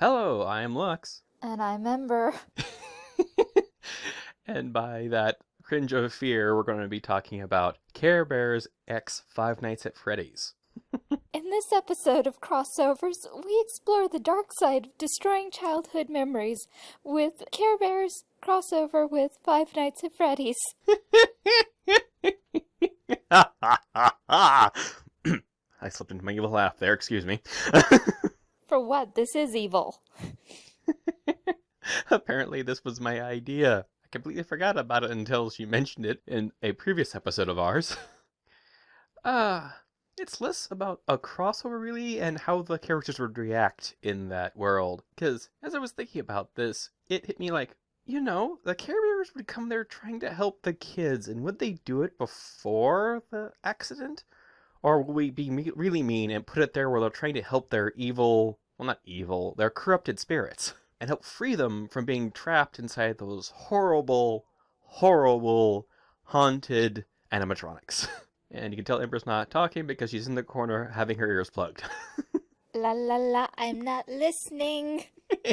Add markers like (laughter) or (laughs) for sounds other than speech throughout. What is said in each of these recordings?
Hello, I am Lux. And I remember. (laughs) and by that cringe of fear, we're going to be talking about Care Bears X Five Nights at Freddy's. (laughs) In this episode of Crossovers, we explore the dark side of destroying childhood memories with Care Bears crossover with Five Nights at Freddy's. (laughs) I slipped into my evil laugh there, excuse me. For what? This is evil. (laughs) Apparently, this was my idea. I completely forgot about it until she mentioned it in a previous episode of ours. (laughs) Ah, uh, it's less about a crossover, really, and how the characters would react in that world. Because as I was thinking about this, it hit me like, you know, the Care Bears would come there trying to help the kids, and would they do it before the accident? Or will we be me- really mean and put it there where they're trying to help their evil, well, not evil, their corrupted spirits, and help free them from being trapped inside those horrible, horrible, haunted animatronics? (laughs) and you can tell Ember's not talking because she's in the corner having her ears plugged. la la la, I'm not listening. (laughs)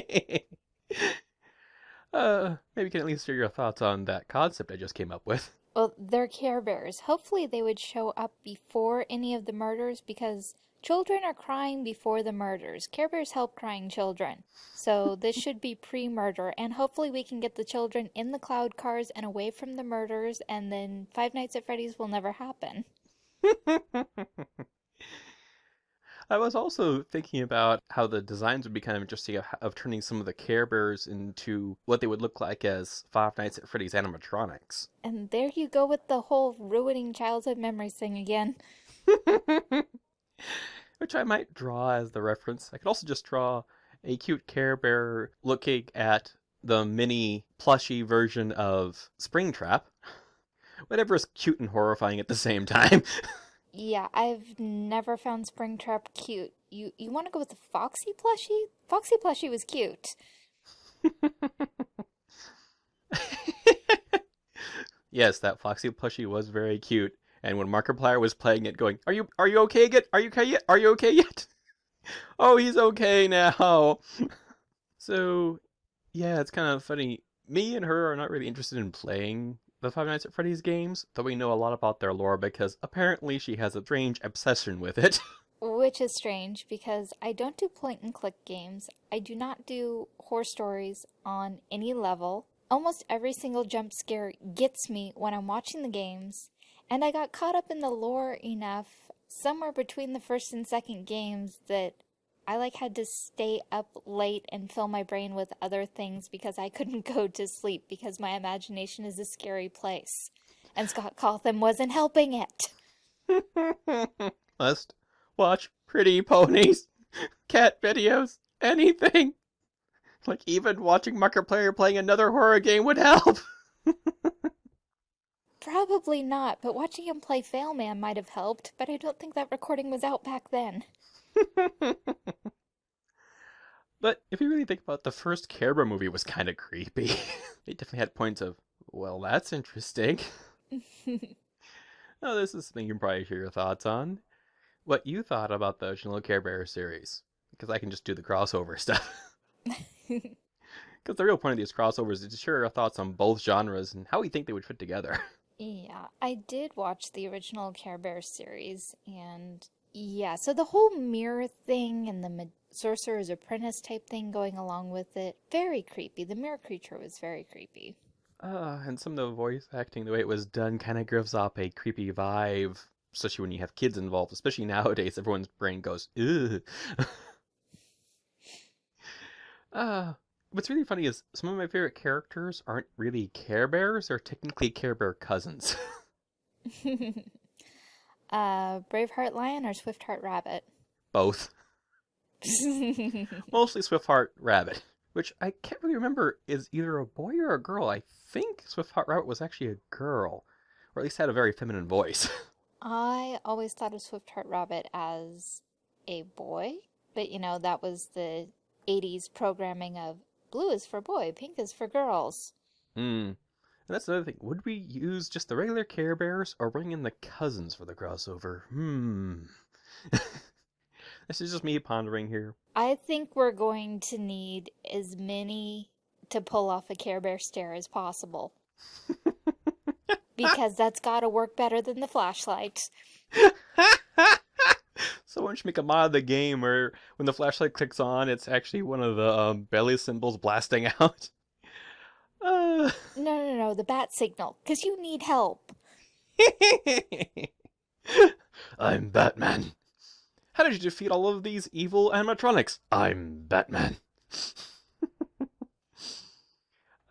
uh, maybe you can at least share your thoughts on that concept I just came up with. Well, they're Care Bears. Hopefully, they would show up before any of the murders because children are crying before the murders. Care Bears help crying children. So, this should be pre murder, and hopefully, we can get the children in the cloud cars and away from the murders, and then Five Nights at Freddy's will never happen. (laughs) I was also thinking about how the designs would be kind of interesting of, of, turning some of the Care Bears into what they would look like as Five Nights at Freddy's animatronics. And there you go with the whole ruining childhood memories thing again. (laughs) Which I might draw as the reference. I could also just draw a cute Care Bear looking at the mini plushy version of Springtrap. (laughs) Whatever is cute and horrifying at the same time. (laughs) Yeah, I've never found Springtrap cute. You you want to go with the Foxy plushie? Foxy plushie was cute. (laughs) yes, that Foxy plushie was very cute. And when Markiplier was playing it, going, "Are you are you okay yet? Are you okay yet? Are you okay yet?" (laughs) oh, he's okay now. (laughs) so, yeah, it's kind of funny. Me and her are not really interested in playing the Five Nights at Freddy's games, though we know a lot about their lore because apparently she has a strange obsession with it. (laughs) Which is strange because I don't do point and click games. I do not do horror stories on any level. Almost every single jump scare gets me when I'm watching the games, and I got caught up in the lore enough somewhere between the first and second games that I like had to stay up late and fill my brain with other things because I couldn't go to sleep because my imagination is a scary place. And Scott Cawthon wasn't helping it. (laughs) Must watch pretty ponies, (laughs) cat videos, anything. Like even watching Markiplier playing another horror game would help. (laughs) Probably not, but watching him play Failman might have helped, but I don't think that recording was out back then. (laughs) but if you really think about it, the first Care Bear movie was kind of creepy. (laughs) it definitely had points of, well, that's interesting. (laughs) oh, this is something you can probably share your thoughts on. What you thought about the original Care Bear series. Because I can just do the crossover stuff. Because the real point of these crossovers is to share our thoughts on both genres and how we think they would fit together. Yeah, I did watch the original Care Bear series, and yeah, so the whole mirror thing and the sorcerer's apprentice type thing going along with it, very creepy. The mirror creature was very creepy. Uh, and some of the voice acting, the way it was done, kind of gives off a creepy vibe, especially when you have kids involved. Especially (laughs) nowadays, everyone's brain goes, ugh. uh, (laughs) what's really funny is some of my favorite characters aren't really Care Bears, they're technically Care Bear cousins. (laughs) Uh, Braveheart Lion or Swift-Heart Rabbit? Both. (laughs) Mostly Swift-Heart Rabbit, which I can't really remember is either a boy or a girl. I think Swift-Heart Rabbit was actually a girl, or at least had a very feminine voice. (laughs) I always thought of Swift-Heart Rabbit as a boy, but you know, that was the 80s programming of blue is for boy, pink is for girls. Hmm. And that's another thing. Would we use just the regular Care Bears or bring in the cousins for the crossover? Hmm. (laughs) This is just me pondering here. I think we're going to need as many to pull off a Care Bear stare as possible. (laughs) because that's got to work better than the flashlight. (laughs) Someone should make a mod of the game where when the flashlight clicks on, it's actually one of the um, belly symbols blasting out. Uh... (sighs) No, no, no, the bat signal, because you need help. (laughs) I'm Batman. How did you defeat all of these evil animatronics? I'm Batman. (laughs)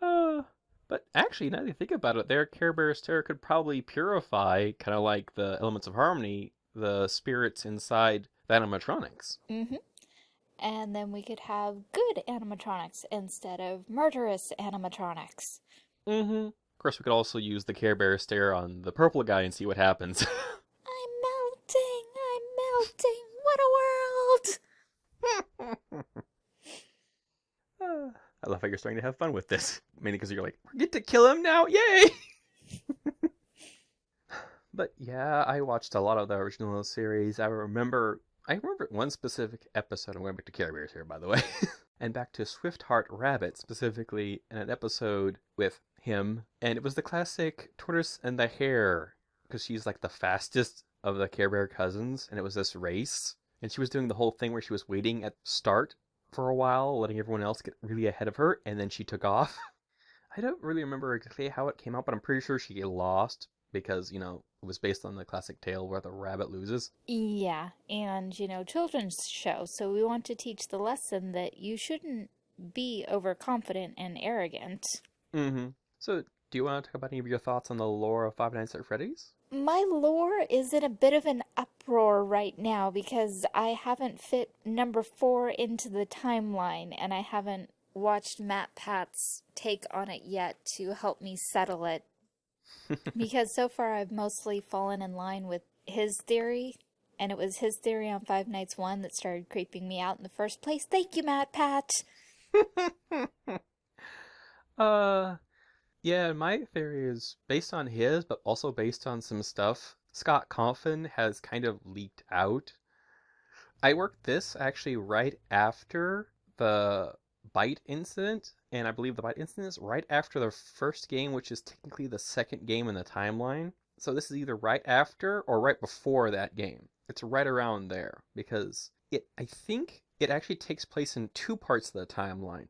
uh, but actually, now that you think about it, their Care Bears terror could probably purify, kind of like the elements of harmony, the spirits inside the animatronics. Mm-hmm. And then we could have good animatronics instead of murderous animatronics. Mm-hmm. Of course, we could also use the Care Bear stare on the purple guy and see what happens. (laughs) I'm melting! I'm melting! What a world! uh, (laughs) I love how you're starting to have fun with this. Mainly because you're like, we get to kill him now! Yay! (laughs) but yeah, I watched a lot of the original series. I remember I remember one specific episode. I'm going back to Care Bears here, by the way. (laughs) and back to Swift-Heart Rabbit, specifically in an episode with him. And it was the classic Tortoise and the Hare, because she's like the fastest of the Care Bear cousins. And it was this race. And she was doing the whole thing where she was waiting at start for a while, letting everyone else get really ahead of her. And then she took off. (laughs) I don't really remember exactly how it came out, but I'm pretty sure she lost because, you know, it was based on the classic tale where the rabbit loses. Yeah, and, you know, children's show, so we want to teach the lesson that you shouldn't be overconfident and arrogant. Mm-hmm. So, do you want to talk about any of your thoughts on the lore of Five Nights at Freddy's? My lore is in a bit of an uproar right now because I haven't fit number four into the timeline and I haven't watched MatPat's take on it yet to help me settle it. Because so far I've mostly fallen in line with his theory, and it was his theory on Five Nights 1 that started creeping me out in the first place. Thank you, MatPat! (laughs) uh, yeah, my theory is based on his, but also based on some stuff Scott Cawthon has kind of leaked out. I worked this actually right after the bite incident, and I believe the bite incident is right after the first game, which is technically the second game in the timeline. So this is either right after or right before that game. It's right around there because it I think it actually takes place in two parts of the timeline.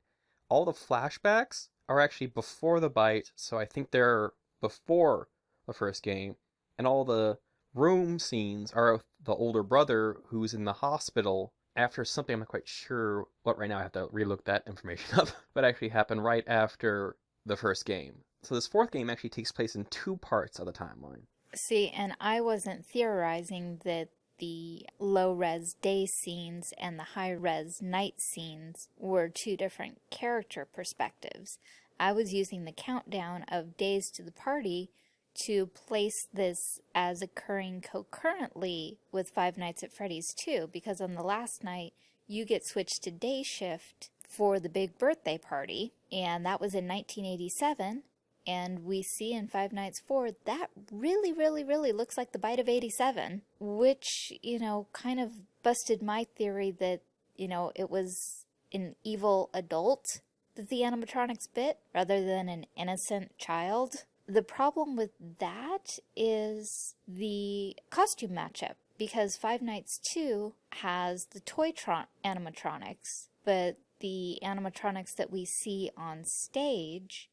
All the flashbacks are actually before the bite, so I think they're before the first game, and all the room scenes are of the older brother who's in the hospital after something I'm not quite sure what right now. I have to relook that information (laughs) up, but actually happened right after the first game. So this fourth game actually takes place in two parts of the timeline. See, and I wasn't theorizing that the low res day scenes and the high res night scenes were two different character perspectives. I was using the countdown of days to the party to place this as occurring concurrently with Five Nights at Freddy's 2 because on the last night you get switched to day shift for the big birthday party and that was in 1987 and we see in Five Nights 4 that really really really looks like the bite of 87 which you know kind of busted my theory that you know it was an evil adult that the animatronics bit rather than an innocent child the problem with that is the costume matchup because Five Nights 2 has the Toytron animatronics, but the animatronics that we see on stage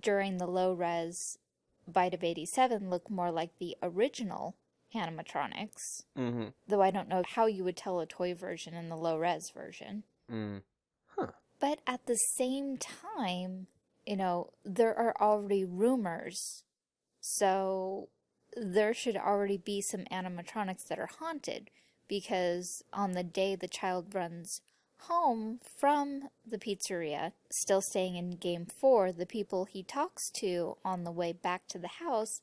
during the low res Bite of 87 look more like the original animatronics. Mm-hmm. Though I don't know how you would tell a toy version and the low res version. Mm. Huh. But at the same time, you know, there are already rumors. So there should already be some animatronics that are haunted because on the day the child runs home from the pizzeria, still staying in game four, the people he talks to on the way back to the house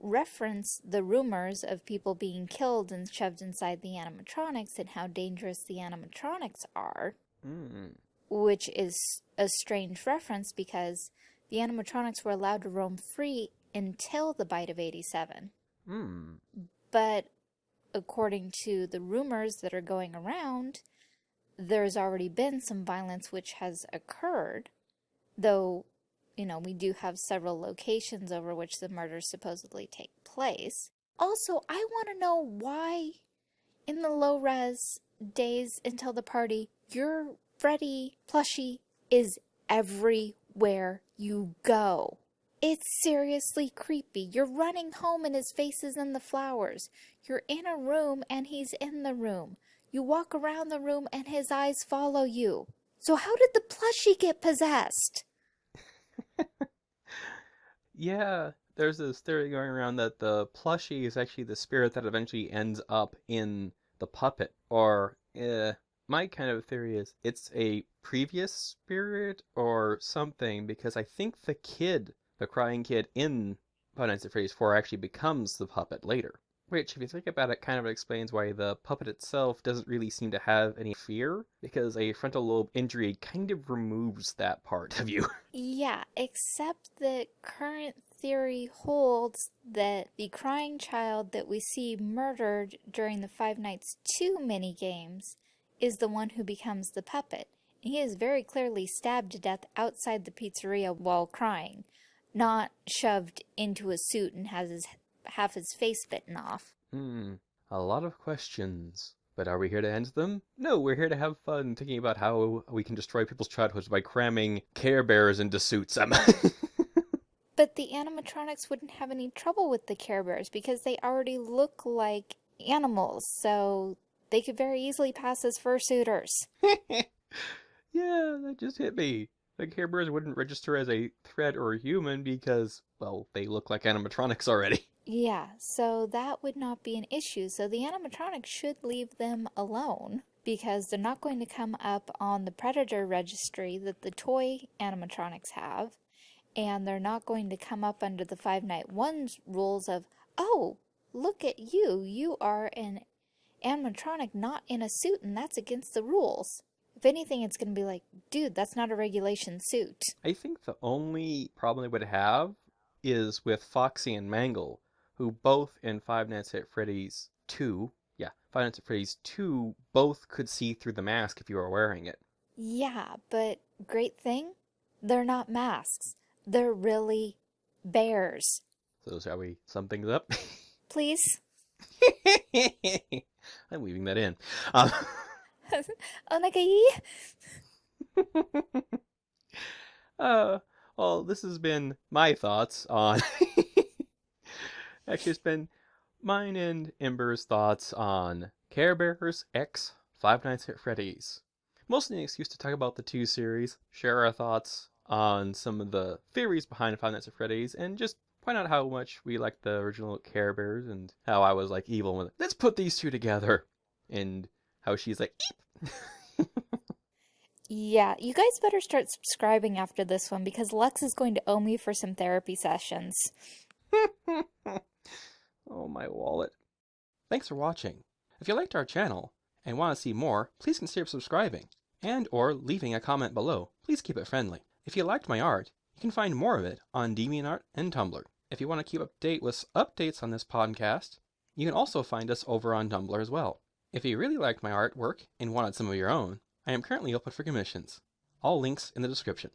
reference the rumors of people being killed and shoved inside the animatronics and how dangerous the animatronics are. Mm. Which is a strange reference because the animatronics were allowed to roam free until the bite of 87. Mm. But according to the rumors that are going around, there's already been some violence which has occurred, though, you know, we do have several locations over which the murders supposedly take place. Also, I want to know why in the low res days until the party, your Freddy plushie is everywhere you go. It's seriously creepy. You're running home and his face is in the flowers. You're in a room and he's in the room. You walk around the room and his eyes follow you. So how did the plushie get possessed? (laughs) yeah, there's this theory going around that the plushie is actually the spirit that eventually ends up in the puppet. Or, uh, my kind of theory is it's a previous spirit or something because I think the kid the crying kid in Five Nights at Freddy's 4 actually becomes the puppet later. Which, if you think about it, kind of explains why the puppet itself doesn't really seem to have any fear, because a frontal lobe injury kind of removes that part of you. (laughs) Yeah, except that current theory holds that the crying child that we see murdered during the Five Nights 2 minigames is the one who becomes the puppet. He is very clearly stabbed to death outside the pizzeria while crying not shoved into a suit and has his half his face bitten off. Hmm, a lot of questions. But are we here to answer them? No, we're here to have fun thinking about how we can destroy people's childhoods by cramming Care Bears into suits. (laughs) but the animatronics wouldn't have any trouble with the Care Bears because they already look like animals, so they could very easily pass as fursuiters. (laughs) yeah, that just hit me. The Care Bears wouldn't register as a threat or a human because, well, they look like animatronics already. (laughs) Yeah, so that would not be an issue. So the animatronics should leave them alone because they're not going to come up on the predator registry that the toy animatronics have. And they're not going to come up under the Five Night Ones rules of, oh, look at you. You are an animatronic not in a suit and that's against the rules. If anything, it's going to be like, dude, that's not a regulation suit. I think the only problem they would have is with Foxy and Mangle, who both in Five Nights at Freddy's 2, yeah, Five Nights at Freddy's 2, both could see through the mask if you were wearing it. Yeah, but great thing, they're not masks. They're really bears. So shall we sum things up? (laughs) Please. (laughs) I'm weaving that in. Um, (laughs) (laughs) uh, well, this has been my thoughts on. (laughs) Actually, it's been mine and Ember's thoughts on Care Bears X Five Nights at Freddy's. Mostly an excuse to talk about the two series, share our thoughts on some of the theories behind Five Nights at Freddy's, and just point out how much we like the original Care Bears and how I was like evil with it. Let's put these two together. And how she's like, yeah, you guys better start subscribing after this one because Lex is going to owe me for some therapy sessions. (laughs) oh, my wallet. Thanks for watching. If you liked our channel and want to see more, please consider subscribing and or leaving a comment below. Please keep it friendly. If you liked my art, you can find more of it on DeviantArt and Tumblr. If you want to keep up to date with updates on this podcast, you can also find us over on Tumblr as well. If you really liked my artwork and wanted some of your own, I am currently open for commissions. All links in the description.